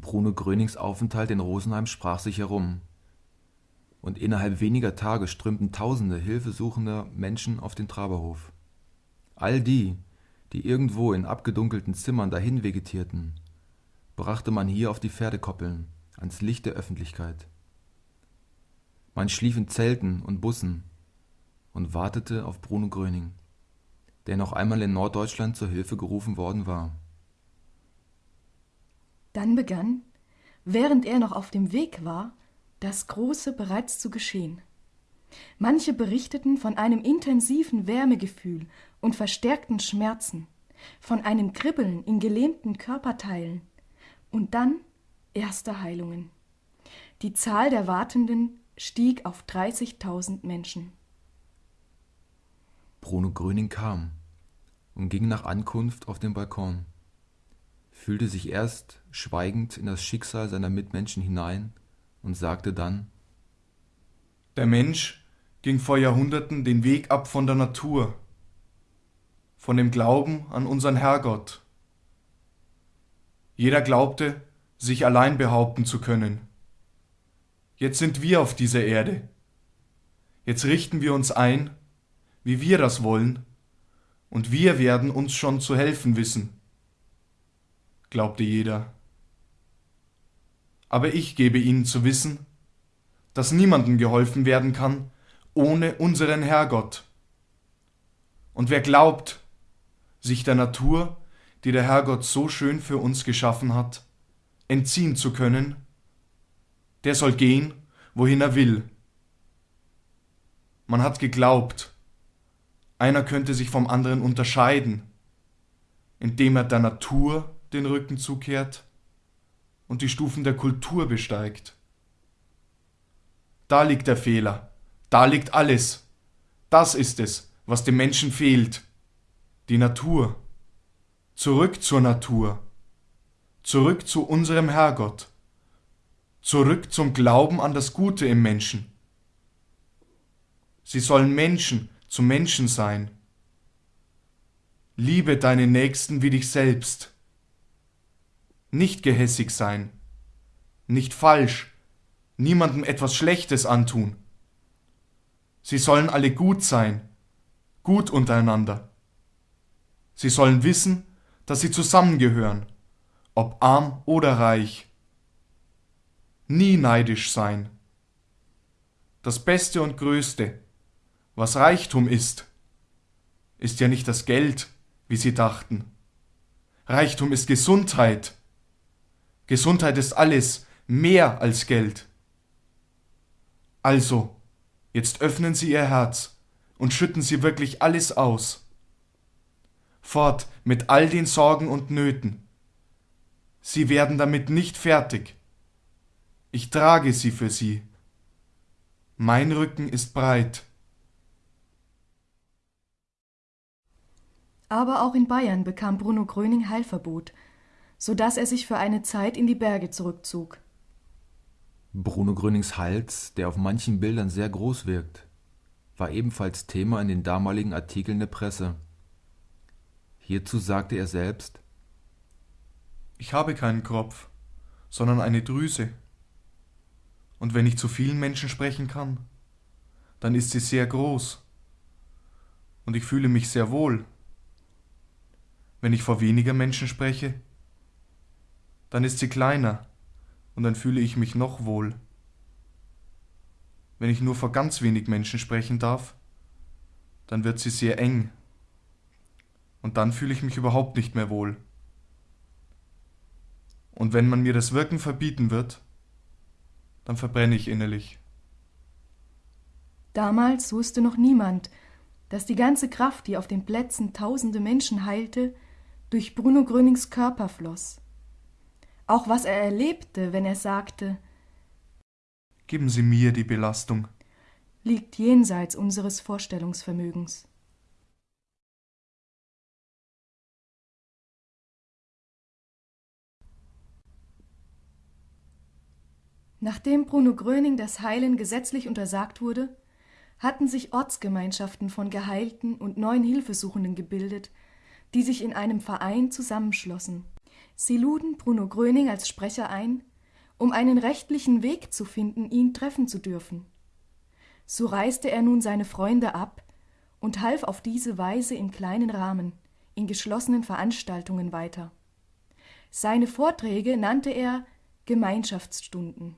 Bruno Grönings Aufenthalt in Rosenheim sprach sich herum. Und innerhalb weniger Tage strömten tausende hilfesuchender Menschen auf den Traberhof. All die, die irgendwo in abgedunkelten Zimmern dahin vegetierten, brachte man hier auf die Pferdekoppeln, ans Licht der Öffentlichkeit. Man schlief in Zelten und Bussen und wartete auf Bruno Gröning, der noch einmal in Norddeutschland zur Hilfe gerufen worden war. Dann begann, während er noch auf dem Weg war, das Große bereits zu geschehen. Manche berichteten von einem intensiven Wärmegefühl und verstärkten Schmerzen, von einem Kribbeln in gelähmten Körperteilen und dann erste Heilungen. Die Zahl der Wartenden stieg auf 30.000 Menschen. Bruno Gröning kam und ging nach Ankunft auf den Balkon fühlte sich erst schweigend in das Schicksal seiner Mitmenschen hinein und sagte dann Der Mensch ging vor Jahrhunderten den Weg ab von der Natur, von dem Glauben an unseren Herrgott. Jeder glaubte, sich allein behaupten zu können. Jetzt sind wir auf dieser Erde. Jetzt richten wir uns ein, wie wir das wollen, und wir werden uns schon zu helfen wissen glaubte jeder. Aber ich gebe ihnen zu wissen, dass niemandem geholfen werden kann ohne unseren Herrgott. Und wer glaubt, sich der Natur, die der Herrgott so schön für uns geschaffen hat, entziehen zu können, der soll gehen, wohin er will. Man hat geglaubt, einer könnte sich vom anderen unterscheiden, indem er der Natur den Rücken zukehrt und die Stufen der Kultur besteigt. Da liegt der Fehler, da liegt alles. Das ist es, was dem Menschen fehlt. Die Natur. Zurück zur Natur. Zurück zu unserem Herrgott. Zurück zum Glauben an das Gute im Menschen. Sie sollen Menschen zu Menschen sein. Liebe deinen Nächsten wie dich selbst nicht gehässig sein, nicht falsch, niemandem etwas Schlechtes antun. Sie sollen alle gut sein, gut untereinander. Sie sollen wissen, dass sie zusammengehören, ob arm oder reich. Nie neidisch sein. Das Beste und Größte, was Reichtum ist, ist ja nicht das Geld, wie sie dachten. Reichtum ist Gesundheit, Gesundheit ist alles, mehr als Geld. Also, jetzt öffnen Sie Ihr Herz und schütten Sie wirklich alles aus. Fort mit all den Sorgen und Nöten. Sie werden damit nicht fertig. Ich trage sie für Sie. Mein Rücken ist breit. Aber auch in Bayern bekam Bruno Gröning Heilverbot so dass er sich für eine Zeit in die Berge zurückzog. Bruno Grönings Hals, der auf manchen Bildern sehr groß wirkt, war ebenfalls Thema in den damaligen Artikeln der Presse. Hierzu sagte er selbst Ich habe keinen Kropf, sondern eine Drüse. Und wenn ich zu vielen Menschen sprechen kann, dann ist sie sehr groß. Und ich fühle mich sehr wohl. Wenn ich vor weniger Menschen spreche, dann ist sie kleiner und dann fühle ich mich noch wohl. Wenn ich nur vor ganz wenig Menschen sprechen darf, dann wird sie sehr eng und dann fühle ich mich überhaupt nicht mehr wohl. Und wenn man mir das Wirken verbieten wird, dann verbrenne ich innerlich. Damals wusste noch niemand, dass die ganze Kraft, die auf den Plätzen tausende Menschen heilte, durch Bruno Grönings Körper floss auch was er erlebte, wenn er sagte Geben Sie mir die Belastung, liegt jenseits unseres Vorstellungsvermögens. Nachdem Bruno Gröning das Heilen gesetzlich untersagt wurde, hatten sich Ortsgemeinschaften von Geheilten und neuen Hilfesuchenden gebildet, die sich in einem Verein zusammenschlossen Sie luden Bruno Gröning als Sprecher ein, um einen rechtlichen Weg zu finden, ihn treffen zu dürfen. So reiste er nun seine Freunde ab und half auf diese Weise im kleinen Rahmen, in geschlossenen Veranstaltungen weiter. Seine Vorträge nannte er Gemeinschaftsstunden.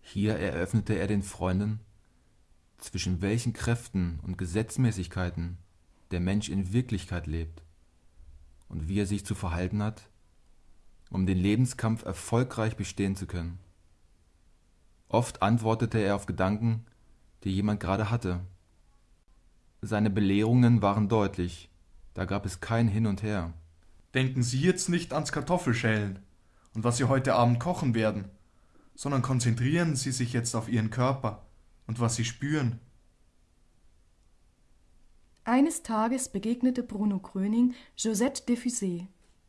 Hier eröffnete er den Freunden, zwischen welchen Kräften und Gesetzmäßigkeiten der Mensch in Wirklichkeit lebt und wie er sich zu verhalten hat, um den Lebenskampf erfolgreich bestehen zu können. Oft antwortete er auf Gedanken, die jemand gerade hatte. Seine Belehrungen waren deutlich, da gab es kein Hin und Her. Denken Sie jetzt nicht ans Kartoffelschälen und was Sie heute Abend kochen werden, sondern konzentrieren Sie sich jetzt auf Ihren Körper und was Sie spüren. Eines Tages begegnete Bruno Gröning Josette Defusé,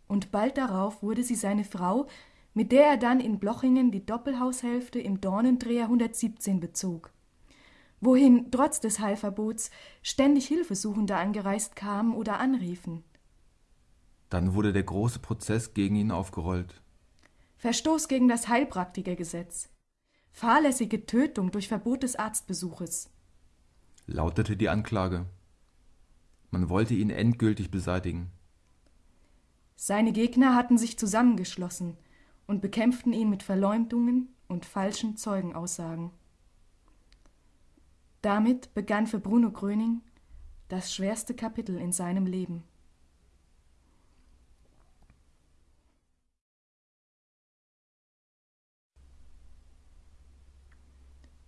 und bald darauf wurde sie seine Frau, mit der er dann in Blochingen die Doppelhaushälfte im Dornendreher 117 bezog, wohin trotz des Heilverbots ständig Hilfesuchende angereist kamen oder anriefen. Dann wurde der große Prozess gegen ihn aufgerollt. Verstoß gegen das Heilpraktikergesetz. Fahrlässige Tötung durch Verbot des Arztbesuches. Lautete die Anklage. Man wollte ihn endgültig beseitigen. Seine Gegner hatten sich zusammengeschlossen und bekämpften ihn mit Verleumdungen und falschen Zeugenaussagen. Damit begann für Bruno Gröning das schwerste Kapitel in seinem Leben.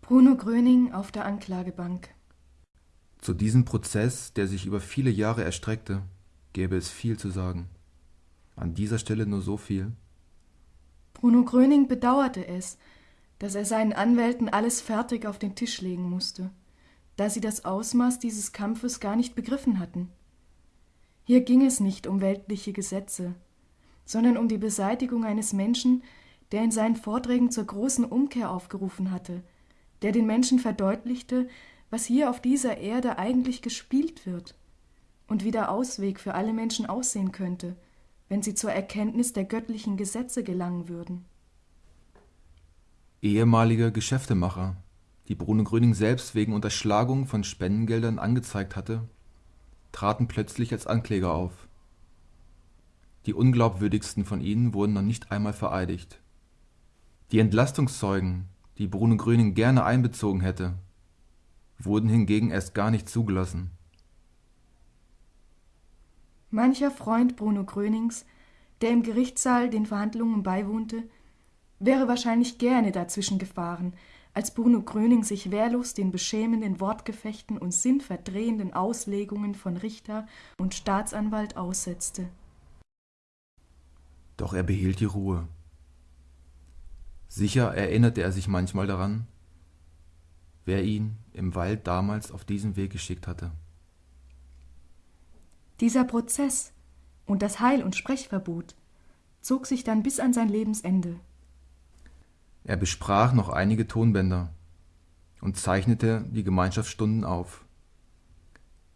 Bruno Gröning auf der Anklagebank. Zu diesem Prozess, der sich über viele Jahre erstreckte, gäbe es viel zu sagen. An dieser Stelle nur so viel. Bruno Gröning bedauerte es, dass er seinen Anwälten alles fertig auf den Tisch legen musste, da sie das Ausmaß dieses Kampfes gar nicht begriffen hatten. Hier ging es nicht um weltliche Gesetze, sondern um die Beseitigung eines Menschen, der in seinen Vorträgen zur großen Umkehr aufgerufen hatte, der den Menschen verdeutlichte, was hier auf dieser Erde eigentlich gespielt wird und wie der Ausweg für alle Menschen aussehen könnte, wenn sie zur Erkenntnis der göttlichen Gesetze gelangen würden. Ehemalige Geschäftemacher, die Bruno Gröning selbst wegen Unterschlagung von Spendengeldern angezeigt hatte, traten plötzlich als Ankläger auf. Die unglaubwürdigsten von ihnen wurden noch nicht einmal vereidigt. Die Entlastungszeugen, die Bruno Gröning gerne einbezogen hätte, wurden hingegen erst gar nicht zugelassen. Mancher Freund Bruno Grönings, der im Gerichtssaal den Verhandlungen beiwohnte, wäre wahrscheinlich gerne dazwischen gefahren, als Bruno Gröning sich wehrlos den beschämenden Wortgefechten und sinnverdrehenden Auslegungen von Richter und Staatsanwalt aussetzte. Doch er behielt die Ruhe. Sicher erinnerte er sich manchmal daran, wer ihn im Wald damals auf diesen Weg geschickt hatte. Dieser Prozess und das Heil- und Sprechverbot zog sich dann bis an sein Lebensende. Er besprach noch einige Tonbänder und zeichnete die Gemeinschaftsstunden auf,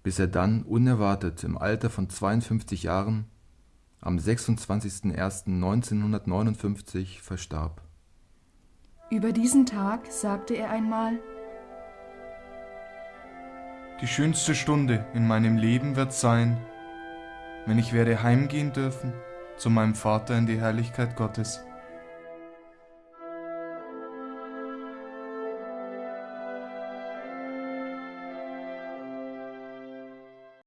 bis er dann unerwartet im Alter von 52 Jahren am 26.01.1959 verstarb. Über diesen Tag sagte er einmal, Die schönste Stunde in meinem Leben wird sein, wenn ich werde heimgehen dürfen zu meinem Vater in die Herrlichkeit Gottes.